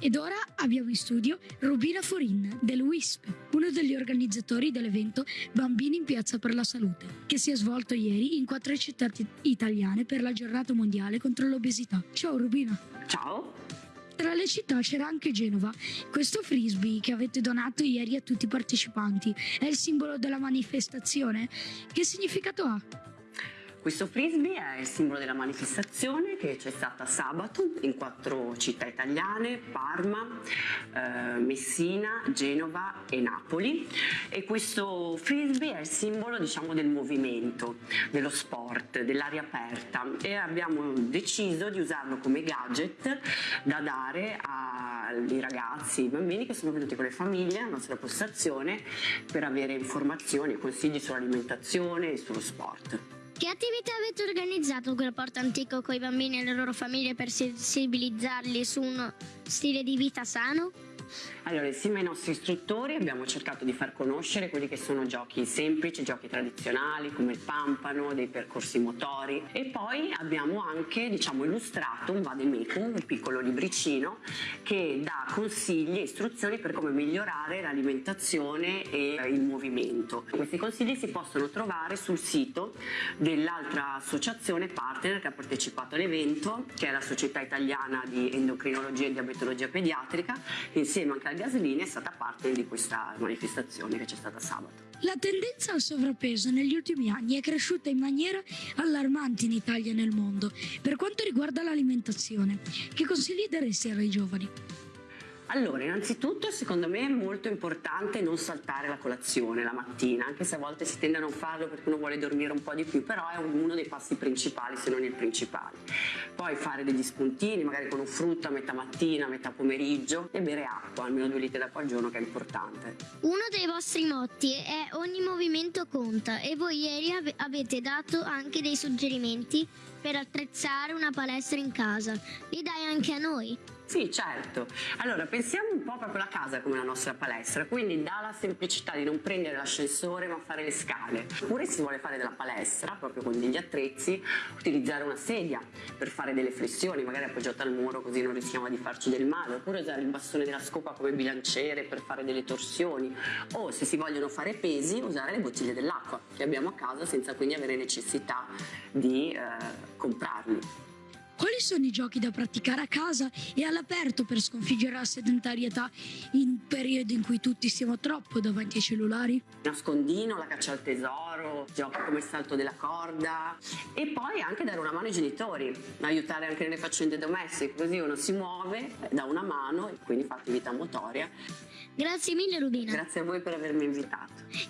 Ed ora abbiamo in studio Rubina Forin del WISP, uno degli organizzatori dell'evento Bambini in Piazza per la Salute, che si è svolto ieri in quattro città italiane per la giornata mondiale contro l'obesità. Ciao Rubina! Ciao! Tra le città c'era anche Genova. Questo frisbee che avete donato ieri a tutti i partecipanti è il simbolo della manifestazione? Che significato ha? Questo frisbee è il simbolo della manifestazione che c'è stata sabato in quattro città italiane, Parma, eh, Messina, Genova e Napoli e questo frisbee è il simbolo diciamo, del movimento, dello sport, dell'aria aperta e abbiamo deciso di usarlo come gadget da dare ai ragazzi, ai bambini che sono venuti con le famiglie alla nostra postazione per avere informazioni e consigli sull'alimentazione e sullo sport. Che attività avete organizzato quel porto antico con i bambini e le loro famiglie per sensibilizzarli su uno stile di vita sano? Allora, insieme ai nostri istruttori abbiamo cercato di far conoscere quelli che sono giochi semplici, giochi tradizionali come il pampano, dei percorsi motori e poi abbiamo anche diciamo, illustrato un vademecum, un piccolo libricino che dà consigli e istruzioni per come migliorare l'alimentazione e il movimento. Questi consigli si possono trovare sul sito dell'altra associazione partner che ha partecipato all'evento, che è la Società Italiana di Endocrinologia e Diabetologia Pediatrica, insieme anche al Gaslini è stata parte di questa manifestazione che c'è stata sabato. La tendenza al sovrappeso negli ultimi anni è cresciuta in maniera allarmante in Italia e nel mondo. Per quanto riguarda l'alimentazione, che consigli daresti ai giovani? Allora, innanzitutto secondo me è molto importante non saltare la colazione la mattina, anche se a volte si tende a non farlo perché uno vuole dormire un po' di più, però è uno dei passi principali, se non il principale. Poi fare degli spuntini, magari con un frutto a metà mattina, a metà pomeriggio e bere acqua, almeno due litri d'acqua al giorno che è importante. Uno dei vostri motti è ogni movimento conta e voi ieri ave avete dato anche dei suggerimenti per attrezzare una palestra in casa. Li dai anche a noi? Sì, certo. Allora, pensiamo un po' proprio alla casa come la nostra palestra, quindi dalla semplicità di non prendere l'ascensore ma fare le scale. Oppure si vuole fare della palestra, proprio con degli attrezzi, utilizzare una sedia per fare delle flessioni, magari appoggiata al muro così non rischiamo di farci del male, oppure usare il bastone della scopa come bilanciere per fare delle torsioni, o se si vogliono fare pesi, usare le bottiglie dell'acqua che abbiamo a casa senza quindi avere necessità di eh, comprarli. Quali sono i giochi da praticare a casa e all'aperto per sconfiggere la sedentarietà in un periodo in cui tutti siamo troppo davanti ai cellulari? Nascondino, la caccia al tesoro, giochi come il salto della corda e poi anche dare una mano ai genitori, aiutare anche nelle faccende domestiche, così uno si muove, dà una mano e quindi fa attività motoria. Grazie mille Rubina. Grazie a voi per avermi invitato.